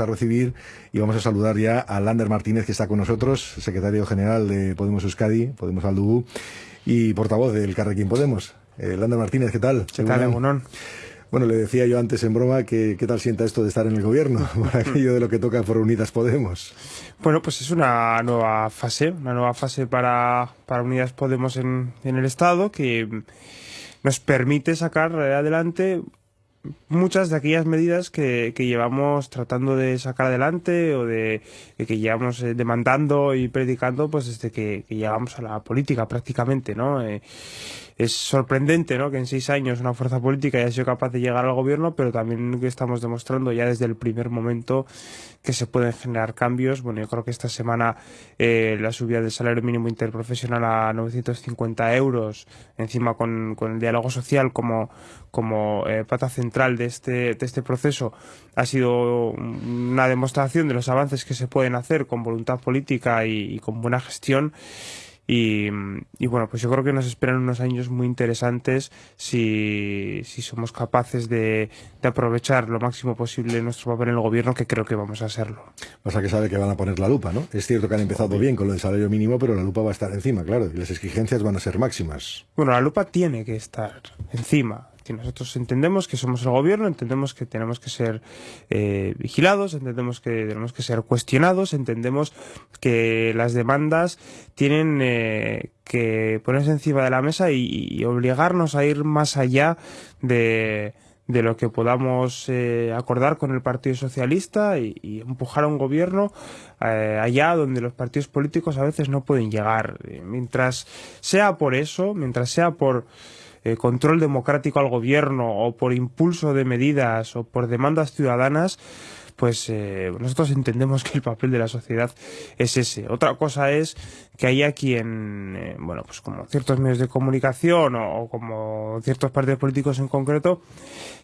a recibir y vamos a saludar ya a Lander Martínez que está con nosotros, secretario general de Podemos Euskadi, Podemos Aldubú y portavoz del Carrequín Podemos. Eh, Lander Martínez, ¿qué tal? ¿Qué tal, Bueno, le decía yo antes en broma que qué tal sienta esto de estar en el gobierno, por aquello de lo que toca por Unidas Podemos. Bueno, pues es una nueva fase, una nueva fase para, para Unidas Podemos en, en el Estado que nos permite sacar adelante muchas de aquellas medidas que, que, llevamos tratando de sacar adelante o de, que llevamos eh, demandando y predicando pues desde que, llegamos a la política prácticamente, ¿no? Eh, es sorprendente ¿no? que en seis años una fuerza política haya sido capaz de llegar al gobierno, pero también que estamos demostrando ya desde el primer momento que se pueden generar cambios. Bueno, yo creo que esta semana eh, la subida del salario mínimo interprofesional a 950 euros, encima con, con el diálogo social como, como eh, pata central de este, de este proceso, ha sido una demostración de los avances que se pueden hacer con voluntad política y, y con buena gestión. Y, y, bueno, pues yo creo que nos esperan unos años muy interesantes si, si somos capaces de, de, aprovechar lo máximo posible nuestro papel en el gobierno, que creo que vamos a hacerlo. Pasa que sabe que van a poner la lupa, ¿no? Es cierto que han empezado bien con lo del salario mínimo, pero la lupa va a estar encima, claro, y las exigencias van a ser máximas. Bueno, la lupa tiene que estar encima que nosotros entendemos que somos el gobierno, entendemos que tenemos que ser eh, vigilados, entendemos que tenemos que ser cuestionados, entendemos que las demandas tienen eh, que ponerse encima de la mesa y, obligarnos a ir más allá de, de lo que podamos eh, acordar con el Partido Socialista y, empujar a un gobierno allá donde los partidos políticos a veces no pueden llegar. Mientras sea por eso, mientras sea por eh, control democrático al gobierno o por impulso de medidas o por demandas ciudadanas, pues eh, nosotros entendemos que el papel de la sociedad es ese. Otra cosa es que haya quien, eh, bueno, pues como ciertos medios de comunicación o, o como ciertos partidos políticos en concreto,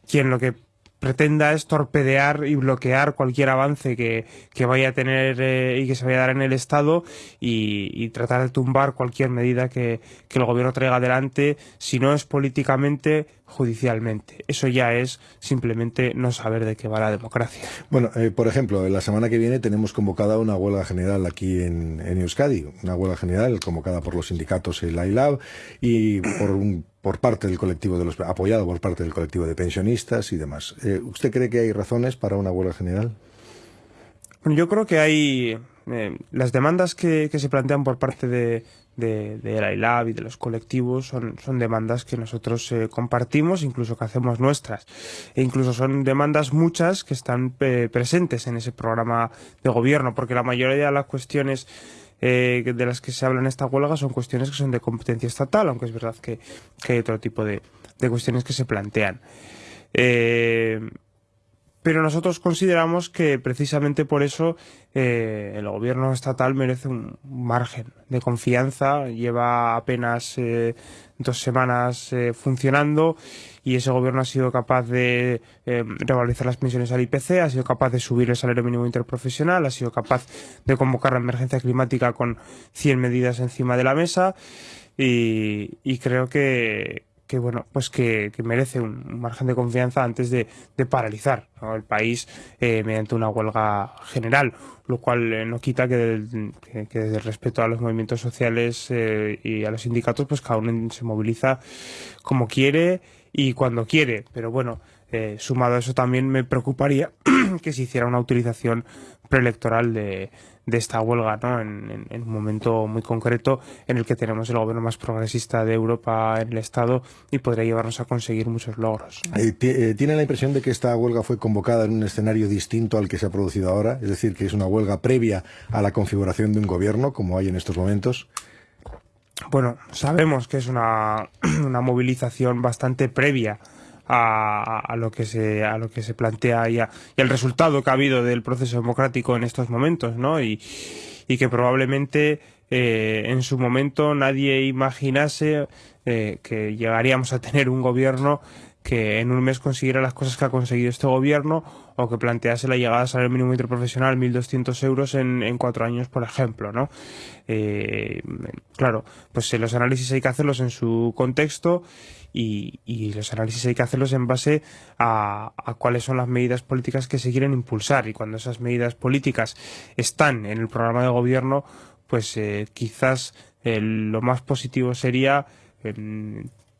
quien lo que pretenda es torpedear y bloquear cualquier avance que, que vaya a tener eh, y que se vaya a dar en el Estado y, y tratar de tumbar cualquier medida que, que, el gobierno traiga adelante, si no es políticamente, judicialmente. Eso ya es simplemente no saber de qué va la democracia. Bueno, eh, por ejemplo, la semana que viene tenemos convocada una huelga general aquí en, en Euskadi, una huelga general convocada por los sindicatos el ILAB y por un por parte del colectivo de los apoyado por parte del colectivo de pensionistas y demás. Eh, ¿Usted cree que hay razones para una huelga general? Yo creo que hay eh, las demandas que, se plantean por parte de, de, la ILAB y de los colectivos son, son demandas que nosotros eh, compartimos, incluso que hacemos nuestras. E incluso son demandas muchas que están eh, presentes en ese programa de gobierno, porque la mayoría de las cuestiones eh, de las que se habla en esta huelga son cuestiones que son de competencia estatal, aunque es verdad que, que hay otro tipo de, de cuestiones que se plantean. Eh, pero nosotros consideramos que precisamente por eso eh, el gobierno estatal merece un margen de confianza. Lleva apenas eh, dos semanas eh, funcionando y ese gobierno ha sido capaz de eh, revalorizar las pensiones al IPC, ha sido capaz de subir el salario mínimo interprofesional, ha sido capaz de convocar la emergencia climática con 100 medidas encima de la mesa y, y creo que, que bueno pues que, merece un margen de confianza antes de, paralizar el país eh, mediante una huelga general lo cual eh, no quita que, del, que, desde el respeto a los movimientos sociales eh, y a los sindicatos pues cada uno se moviliza como quiere y cuando quiere. Pero bueno eh, sumado a eso también me preocuparía que se hiciera una utilización preelectoral de, de esta huelga, ¿no? En, en, en, un momento muy concreto en el que tenemos el gobierno más progresista de Europa en el Estado y podría llevarnos a conseguir muchos logros. Eh, eh, ¿Tiene la impresión de que esta huelga fue convocada en un escenario distinto al que se ha producido ahora? Es decir, que es una huelga previa a la configuración de un gobierno, como hay en estos momentos. Bueno, sabemos que es una, una movilización bastante previa a, a, lo que se a lo que se plantea y, a, y al resultado que ha habido del proceso democrático en estos momentos, ¿no? Y, y que probablemente eh, en su momento nadie imaginase eh, que llegaríamos a tener un gobierno que en un mes consiguiera las cosas que ha conseguido este gobierno o que plantease la llegada al salario mínimo interprofesional 1.200 euros en, cuatro años, por ejemplo, ¿no? Eh, claro, pues los análisis hay que hacerlos en su contexto y, y los análisis hay que hacerlos en base a, a, cuáles son las medidas políticas que se quieren impulsar y cuando esas medidas políticas están en el programa de gobierno, pues eh, quizás eh, lo más positivo sería eh,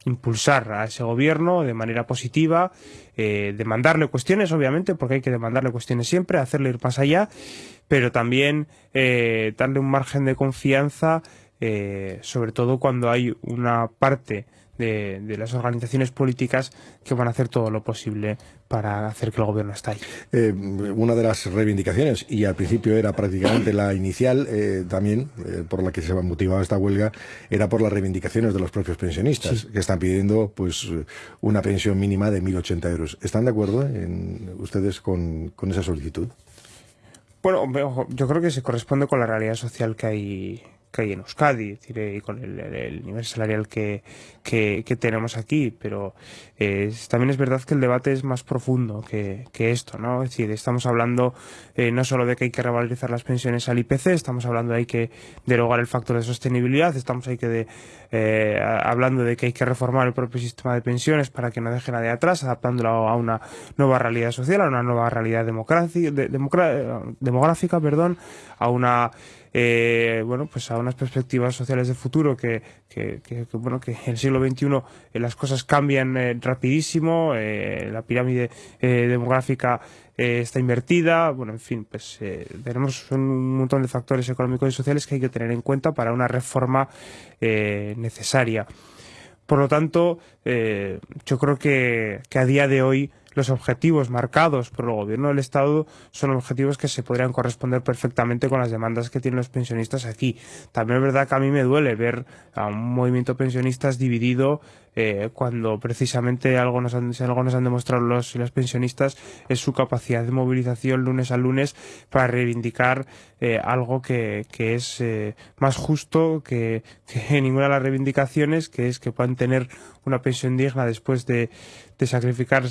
impulsar a ese gobierno de manera positiva, eh, demandarle cuestiones, obviamente, porque hay que demandarle cuestiones siempre, hacerle ir más allá, pero también eh, darle un margen de confianza, eh, sobre todo cuando hay una parte de, de, las organizaciones políticas que van a hacer todo lo posible para hacer que el gobierno esté ahí. Eh, una de las reivindicaciones, y al principio era prácticamente la inicial eh, también, eh, por la que se motivaba esta huelga, era por las reivindicaciones de los propios pensionistas, sí. que están pidiendo pues una pensión mínima de 1.080 euros. ¿Están de acuerdo en, ustedes con, con esa solicitud? Bueno, yo creo que se corresponde con la realidad social que hay que hay en Euskadi, es decir, y con el, el, nivel salarial que, que, que tenemos aquí, pero eh, también es verdad que el debate es más profundo que, que esto, ¿no? Es decir, estamos hablando eh, no solo de que hay que revalorizar las pensiones al IPC, estamos hablando de hay que derogar el factor de sostenibilidad, estamos ahí que de, eh, hablando de que hay que reformar el propio sistema de pensiones para que no deje nadie atrás, adaptándolo a una nueva realidad social, a una nueva realidad democrática, de, demográfica, perdón, a una eh, bueno, pues a unas perspectivas sociales de futuro que, bueno, que en el siglo XXI eh, las cosas cambian eh, rapidísimo, eh, la pirámide demográfica está invertida, bueno, en fin, pues tenemos un montón de factores económicos y sociales que hay que tener en cuenta para una reforma necesaria. Por lo tanto, yo creo que, que a día de hoy los objetivos marcados por el gobierno del Estado son objetivos que se podrían corresponder perfectamente con las demandas que tienen los pensionistas aquí. También es verdad que a mí me duele ver a un movimiento pensionistas dividido eh, cuando precisamente algo nos han, algo nos han demostrado los, los pensionistas es su capacidad de movilización lunes a lunes para reivindicar eh, algo que, que es eh, más justo que, que ninguna de las reivindicaciones, que es que puedan tener una pensión digna después de, de sacrificar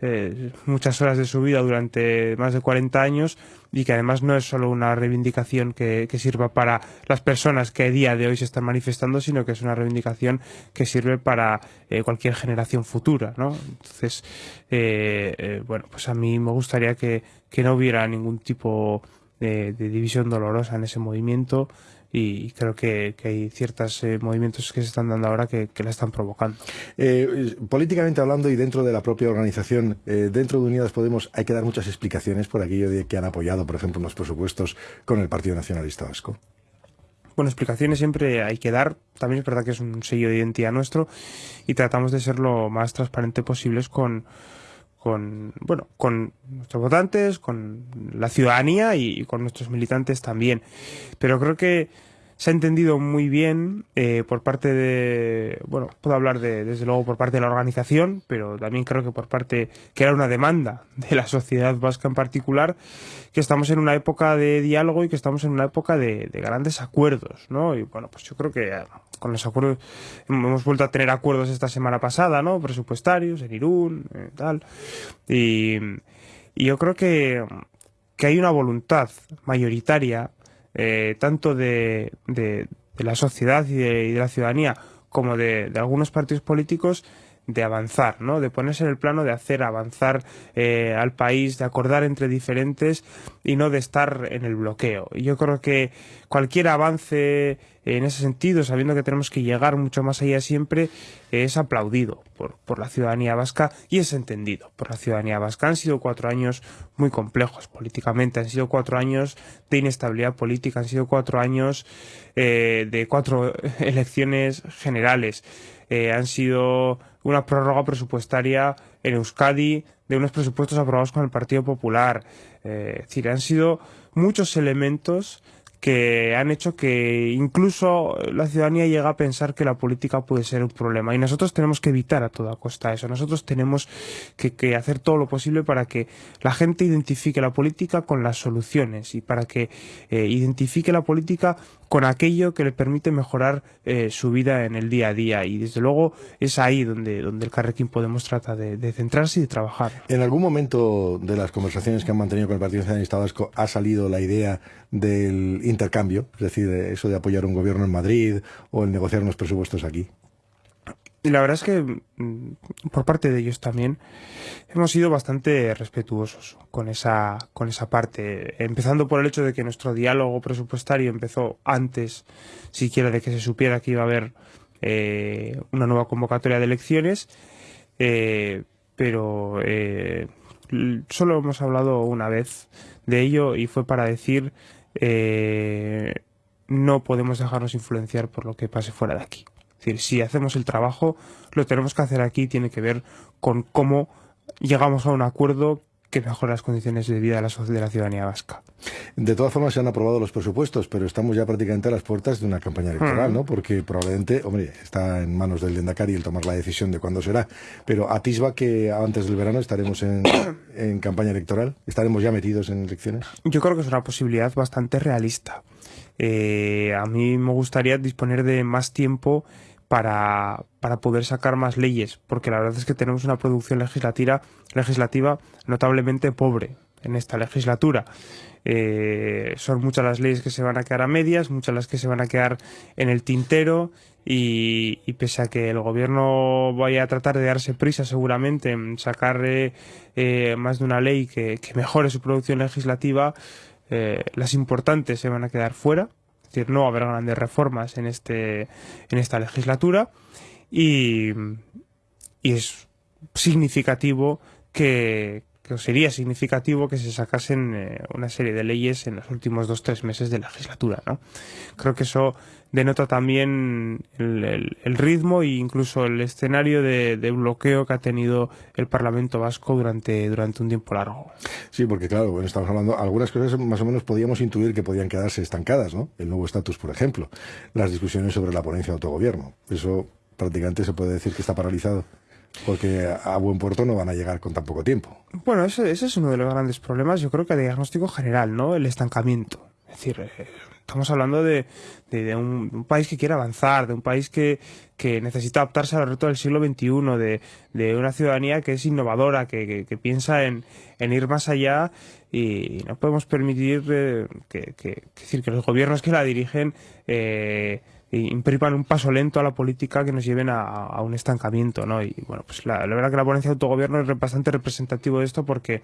eh, muchas horas de su vida durante más de 40 años y que además no es solo una reivindicación que, que, sirva para las personas que a día de hoy se están manifestando, sino que es una reivindicación que sirve para eh, cualquier generación futura, ¿no? Entonces, eh, eh, bueno, pues a mí me gustaría que, que no hubiera ningún tipo de, de división dolorosa en ese movimiento y creo que, que hay ciertos eh, movimientos que se están dando ahora que, que la están provocando. Eh, políticamente hablando y dentro de la propia organización, eh, dentro de Unidas Podemos hay que dar muchas explicaciones por aquello de que han apoyado, por ejemplo, los presupuestos con el Partido Nacionalista Vasco. Bueno, explicaciones siempre hay que dar. También es verdad que es un sello de identidad nuestro y tratamos de ser lo más transparente posibles con, con bueno con nuestros votantes, con la ciudadanía y, con nuestros militantes también. Pero creo que se ha entendido muy bien eh, por parte de, bueno, puedo hablar de, desde luego por parte de la organización, pero también creo que por parte, que era una demanda de la sociedad vasca en particular, que estamos en una época de diálogo y que estamos en una época de, de grandes acuerdos, ¿no? Y bueno, pues yo creo que con los acuerdos, hemos vuelto a tener acuerdos esta semana pasada, ¿no? Presupuestarios, en Irún, eh, tal. Y, yo creo que, que hay una voluntad mayoritaria eh, tanto de, de, de, la sociedad y de, y de la ciudadanía como de, de, algunos partidos políticos de avanzar, ¿no? de ponerse en el plano de hacer avanzar eh, al país, de acordar entre diferentes y no de estar en el bloqueo. Y yo creo que cualquier avance en ese sentido, sabiendo que tenemos que llegar mucho más allá siempre, es aplaudido por, por la ciudadanía vasca y es entendido por la ciudadanía vasca. Han sido cuatro años muy complejos políticamente, han sido cuatro años de inestabilidad política, han sido cuatro años eh, de cuatro elecciones generales, eh, han sido una prórroga presupuestaria en Euskadi de unos presupuestos aprobados con el Partido Popular. Eh, es decir, han sido muchos elementos que han hecho que incluso la ciudadanía llega a pensar que la política puede ser un problema. Y nosotros tenemos que evitar a toda costa eso. Nosotros tenemos que, hacer todo lo posible para que la gente identifique la política con las soluciones y para que eh, identifique la política con aquello que le permite mejorar eh, su vida en el día a día. Y desde luego es ahí donde, donde el Carrequín Podemos trata de, centrarse y de trabajar. ¿En algún momento de las conversaciones que han mantenido con el Partido Nacionalista Vasco ha salido la idea del intercambio? Es decir, eso de apoyar un gobierno en Madrid o el negociar unos presupuestos aquí. La verdad es que mm, por parte de ellos también hemos sido bastante respetuosos con esa, con esa parte, empezando por el hecho de que nuestro diálogo presupuestario empezó antes siquiera de que se supiera que iba a haber eh, una nueva convocatoria de elecciones, eh, pero eh, solo hemos hablado una vez de ello y fue para decir no podemos dejarnos influenciar por lo que pase fuera de aquí. Decir, si hacemos el trabajo, lo tenemos que hacer aquí, tiene que ver con cómo llegamos a un acuerdo que mejora las condiciones de vida de la, de la ciudadanía vasca. De todas formas, se han aprobado los presupuestos, pero estamos ya prácticamente a las puertas de una campaña electoral, ¿no? Porque probablemente, hombre, está en manos del Dendacari el tomar la decisión de cuándo será, pero atisba que antes del verano estaremos en, en campaña electoral, estaremos ya metidos en elecciones. Yo creo que es una posibilidad bastante realista. Eh, a mí me gustaría disponer de más tiempo para, para, poder sacar más leyes, porque la verdad es que tenemos una producción legislativa, legislativa notablemente pobre en esta legislatura. Eh, son muchas las leyes que se van a quedar a medias, muchas las que se van a quedar en el tintero y, pese a que el gobierno vaya a tratar de darse prisa seguramente en sacar eh, más de una ley que, mejore su producción legislativa, eh, las importantes se van a quedar fuera, decir, no haber grandes reformas en, este, en esta legislatura y es significativo que, que sería significativo que se sacasen eh, una serie de leyes en los últimos dos tres meses de legislatura ¿no? creo que eso denota también el, ritmo e incluso el escenario de, bloqueo que ha tenido el Parlamento Vasco durante, durante un tiempo largo. Sí, porque claro, bueno, estamos hablando, algunas cosas más o menos podíamos intuir que podían quedarse estancadas, ¿no? El nuevo estatus, por ejemplo, las discusiones sobre la ponencia de autogobierno. Eso prácticamente se puede decir que está paralizado porque a buen puerto no van a llegar con tan poco tiempo. Bueno, ese, ese es uno de los grandes problemas, yo creo que el diagnóstico general, ¿no? El estancamiento. Es decir, eh, estamos hablando de, de, un, país que quiere avanzar, de un país que, que necesita adaptarse a los retos del siglo XXI, de, de una ciudadanía que es innovadora, que, que, piensa en, en, ir más allá y no podemos permitir eh, que, decir, que los gobiernos que la dirigen eh, impriman un paso lento a la política que nos lleven a, a un estancamiento. ¿no? Y bueno, pues la, la verdad que la ponencia de autogobierno es bastante representativo de esto porque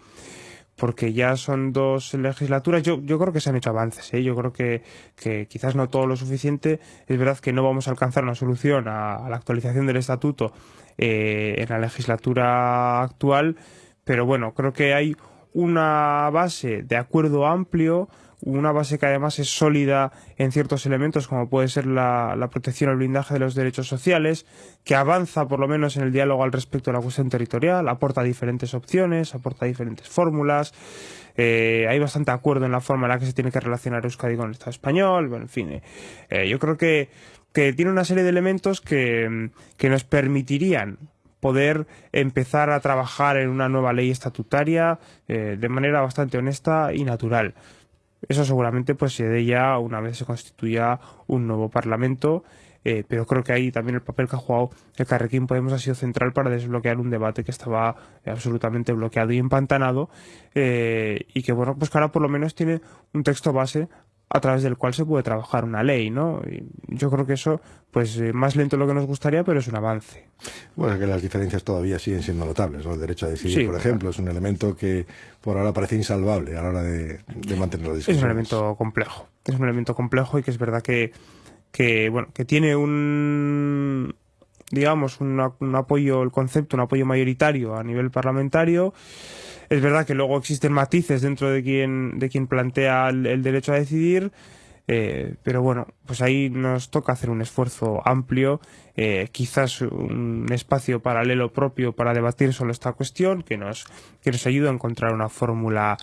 porque ya son dos legislaturas. Yo, yo creo que se han hecho avances, ¿eh? yo creo que, que quizás no todo lo suficiente. Es verdad que no vamos a alcanzar una solución a, la actualización del estatuto eh, en la legislatura actual, pero bueno, creo que hay una base de acuerdo amplio una base que además es sólida en ciertos elementos como puede ser la, protección o el blindaje de los derechos sociales, que avanza por lo menos en el diálogo al respecto de la cuestión territorial, aporta diferentes opciones, aporta diferentes fórmulas, eh, hay bastante acuerdo en la forma en la que se tiene que relacionar Euskadi con el Estado español, bueno, en fin, eh, yo creo que, que tiene una serie de elementos que, que nos permitirían poder empezar a trabajar en una nueva ley estatutaria eh, de manera bastante honesta y natural. Eso seguramente pues se dé ya una vez se constituya un nuevo Parlamento, eh, pero creo que ahí también el papel que ha jugado el Carrequín Podemos ha sido central para desbloquear un debate que estaba absolutamente bloqueado y empantanado eh, y que bueno, pues que ahora por lo menos tiene un texto base a través del cual se puede trabajar una ley, ¿no? Y yo creo que eso, pues eh, más lento de lo que nos gustaría, pero es un avance. Bueno, que las diferencias todavía siguen siendo notables, ¿no? El derecho a decidir, por ejemplo, es un elemento que por ahora parece insalvable a la hora de, mantener la discusión. Es un elemento complejo, es un elemento complejo y que es verdad que, que bueno, que tiene un digamos, un apoyo, el concepto, un apoyo mayoritario a nivel parlamentario, es verdad que luego existen matices dentro de quien, de quien plantea el, derecho a decidir, Eh, pero bueno, pues ahí nos toca hacer un esfuerzo amplio, eh, quizás un espacio paralelo propio para debatir sobre esta cuestión que nos, que nos ayude a encontrar una fórmula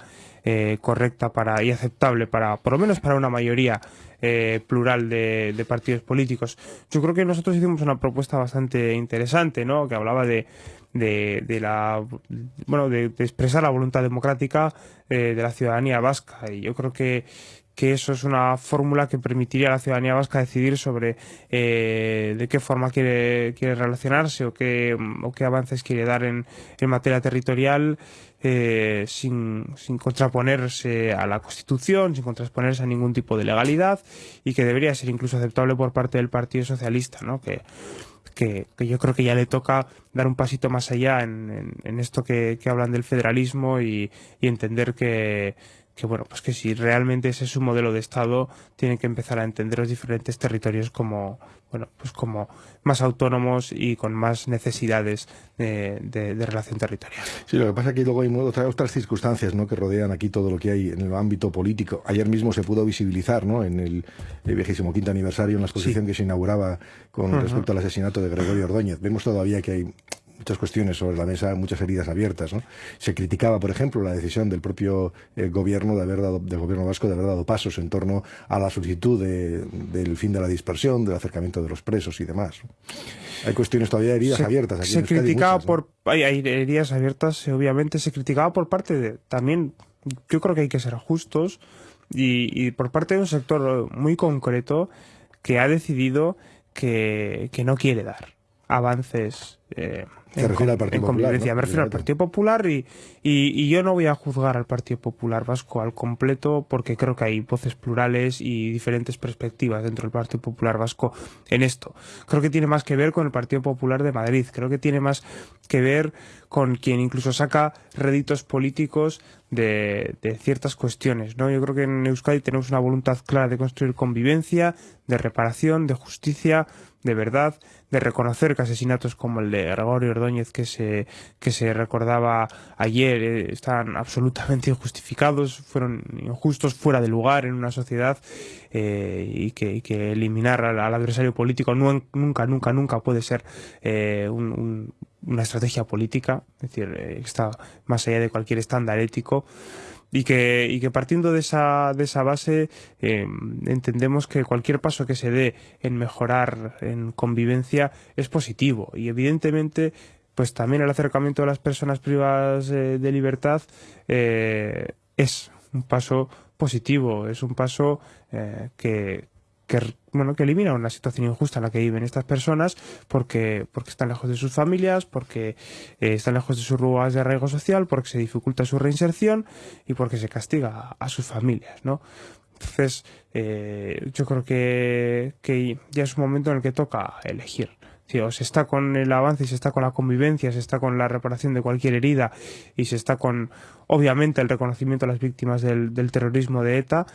eh, correcta para y aceptable para, por lo menos para una mayoría eh, plural de, de, partidos políticos. Yo creo que nosotros hicimos una propuesta bastante interesante, ¿no? Que hablaba de, de, de la bueno de, expresar la voluntad democrática eh, de la ciudadanía vasca y yo creo que que eso es una fórmula que permitiría a la ciudadanía vasca decidir sobre eh, de qué forma quiere, quiere relacionarse o qué, o qué avances quiere dar en, en materia territorial eh, sin, sin contraponerse a la Constitución, sin contraponerse a ningún tipo de legalidad y que debería ser incluso aceptable por parte del Partido Socialista, ¿no? que que, que, yo creo que ya le toca dar un pasito más allá en, en, en esto que, que, hablan del federalismo y, y entender que, que bueno, pues que si realmente ese es su modelo de Estado, tienen que empezar a entender los diferentes territorios como, bueno, pues como más autónomos y con más necesidades de, de, de relación territorial. Sí, lo que pasa es que luego hay otras, otras circunstancias ¿no? que rodean aquí todo lo que hay en el ámbito político. Ayer mismo se pudo visibilizar ¿no? en el, el 25 aniversario, en la exposición sí. que se inauguraba con uh -huh. respecto al asesinato de Gregorio Ordóñez. Vemos todavía que hay muchas cuestiones sobre la mesa, muchas heridas abiertas. ¿no? Se criticaba, por ejemplo, la decisión del propio eh, gobierno de haber dado, del gobierno vasco de haber dado pasos en torno a la solicitud de, del fin de la dispersión, del acercamiento de los presos y demás. ¿no? Hay cuestiones todavía heridas se, abiertas. Aquí se en criticaba muchas, por hay, hay heridas abiertas, obviamente se criticaba por parte de también. Yo creo que hay que ser justos y, y por parte de un sector muy concreto que ha decidido que, que no quiere dar avances eh, se refiere al Partido Popular. ¿no? Me refiero al Partido Popular y, y, y, yo no voy a juzgar al Partido Popular Vasco al completo porque creo que hay voces plurales y diferentes perspectivas dentro del Partido Popular Vasco en esto. Creo que tiene más que ver con el Partido Popular de Madrid. Creo que tiene más que ver con quien incluso saca réditos políticos de, de ciertas cuestiones. ¿no? Yo creo que en Euskadi tenemos una voluntad clara de construir convivencia, de reparación, de justicia, de verdad, de reconocer que asesinatos como el de Gregorio Ordóñez que se, que se recordaba ayer eh, están absolutamente injustificados, fueron injustos, fuera de lugar en una sociedad eh, y, que, y, que, eliminar al, adversario político nunca, nunca, nunca puede ser eh, un, una estrategia política, es decir, eh, está más allá de cualquier estándar ético y que, y que partiendo de esa, de esa base eh, entendemos que cualquier paso que se dé en mejorar en convivencia es positivo. Y evidentemente pues también el acercamiento de las personas privadas eh, de libertad eh, es un paso positivo, es un paso eh, que, que, bueno, que elimina una situación injusta en la que viven estas personas porque, porque están lejos de sus familias, porque eh, están lejos de sus lugares de arraigo social, porque se dificulta su reinserción y porque se castiga a, a sus familias, ¿no? Entonces, eh, yo creo que, que ya es un momento en el que toca elegir. Si o se está con el avance, se está con la convivencia, se está con la reparación de cualquier herida y se está con, obviamente, el reconocimiento a las víctimas del, del terrorismo de ETA,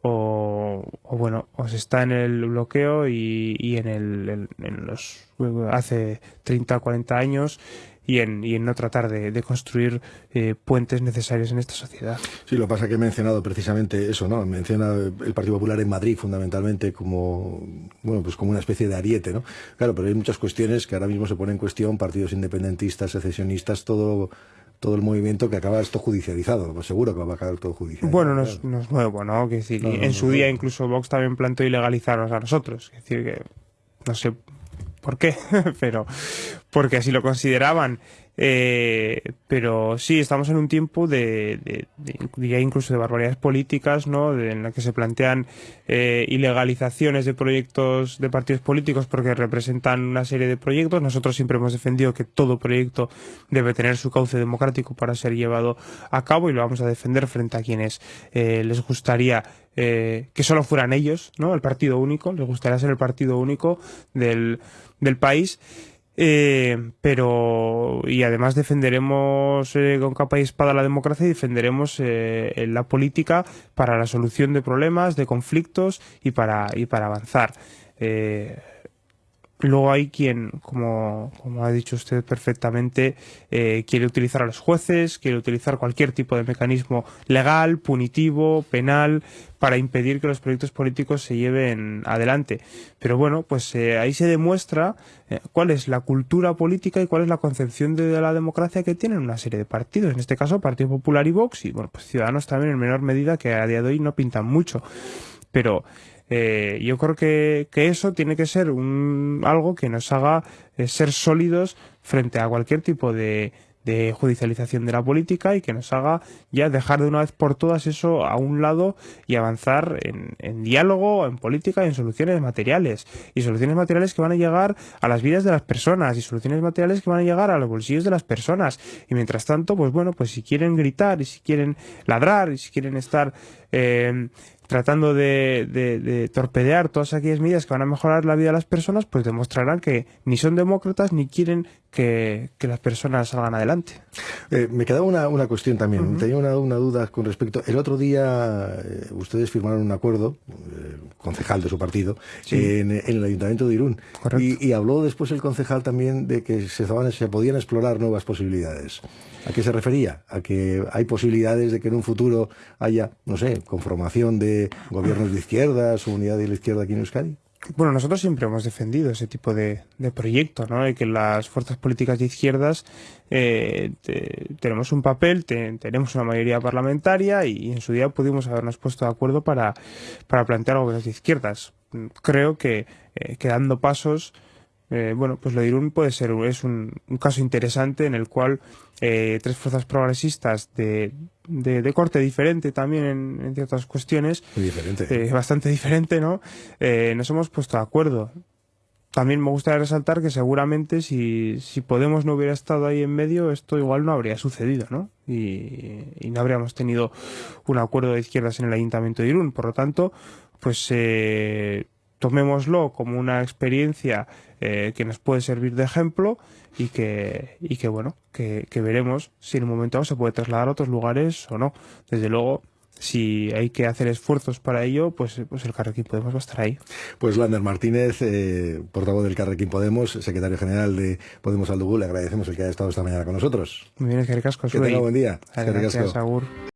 o, o, bueno, o se está en el bloqueo y, en, el, en, los hace 30 40 años y en, y en no tratar de, de construir eh, puentes necesarios en esta sociedad. Sí, lo que pasa es que he mencionado precisamente eso, ¿no? Menciona el Partido Popular en Madrid fundamentalmente como, bueno, pues como una especie de ariete, ¿no? Claro, pero hay muchas cuestiones que ahora mismo se ponen en cuestión, partidos independentistas, secesionistas, todo todo el movimiento que acaba esto judicializado. Pues seguro que va a acabar todo judicializado. Bueno, no es, no es nuevo, ¿no? Que decir, no, no, en su día incluso Vox también planteó ilegalizarnos a nosotros. Es decir, que no sé por qué, pero porque así lo consideraban. Eh, pero sí, estamos en un tiempo de, de, incluso de barbaridades políticas, ¿no? En la que se plantean eh, ilegalizaciones de proyectos de partidos políticos porque representan una serie de proyectos. Nosotros siempre hemos defendido que todo proyecto debe tener su cauce democrático para ser llevado a cabo y lo vamos a defender frente a quienes eh, les gustaría eh, que solo fueran ellos, ¿no? El partido único, les gustaría ser el partido único del, del país. Eh, pero y además defenderemos eh, con capa y espada la democracia y defenderemos eh, la política para la solución de problemas, de conflictos y para y para avanzar. Luego hay quien, como, como ha dicho usted perfectamente, eh, quiere utilizar a los jueces, quiere utilizar cualquier tipo de mecanismo legal, punitivo, penal, para impedir que los proyectos políticos se lleven adelante. Pero bueno, pues eh, ahí se demuestra eh, cuál es la cultura política y cuál es la concepción de, de, la democracia que tienen una serie de partidos. En este caso, Partido Popular y Vox, y bueno, pues Ciudadanos también en menor medida, que a día de hoy no pintan mucho. Pero eh, yo creo que, que, eso tiene que ser un, algo que nos haga eh, ser sólidos frente a cualquier tipo de, judicialización de la política y que nos haga ya dejar de una vez por todas eso a un lado y avanzar en, en, diálogo, en política y en soluciones materiales. Y soluciones materiales que van a llegar a las vidas de las personas y soluciones materiales que van a llegar a los bolsillos de las personas. Y mientras tanto, pues bueno, pues si quieren gritar y si quieren ladrar y si quieren estar eh, tratando de, de, de, torpedear todas aquellas medidas que van a mejorar la vida de las personas, pues demostrarán que ni son demócratas ni quieren que, que las personas salgan adelante. Eh, me quedaba una, una cuestión también. Uh -huh. Tenía una, una, duda con respecto. El otro día eh, ustedes firmaron un acuerdo, eh, concejal de su partido, sí. en, en, el Ayuntamiento de Irún. Y, y, habló después el concejal también de que se, se podían explorar nuevas posibilidades. ¿A qué se refería? A que hay posibilidades de que en un futuro haya, no sé, conformación de gobiernos de izquierdas unidad de la izquierda aquí en Euskadi. Bueno, nosotros siempre hemos defendido ese tipo de, de proyecto, ¿no? De que las fuerzas políticas de izquierdas eh, te, tenemos un papel, te, tenemos una mayoría parlamentaria y, y, en su día pudimos habernos puesto de acuerdo para, para plantear gobiernos de izquierdas. Creo que, eh, que dando pasos eh, bueno, pues lo de Irún puede ser es un, un caso interesante en el cual eh, tres fuerzas progresistas de, de, de, corte diferente también en, en ciertas cuestiones, Muy diferente. Eh, bastante diferente, ¿no? Eh, nos hemos puesto de acuerdo. También me gustaría resaltar que seguramente si, si Podemos no hubiera estado ahí en medio, esto igual no habría sucedido, ¿no? Y, y no habríamos tenido un acuerdo de izquierdas en el Ayuntamiento de Irún. Por lo tanto, pues eh, tomémoslo como una experiencia eh, que nos puede servir de ejemplo y que, y que bueno, que, que, veremos si en un momento se puede trasladar a otros lugares o no. Desde luego, si hay que hacer esfuerzos para ello, pues, pues el Carrequín Podemos va a estar ahí. Pues Lander Martínez, eh, portavoz del Carrequín Podemos, secretario general de Podemos Aldugú, le agradecemos el que haya estado esta mañana con nosotros. Muy bien, es que Que tenga buen día. Gracias, Agur.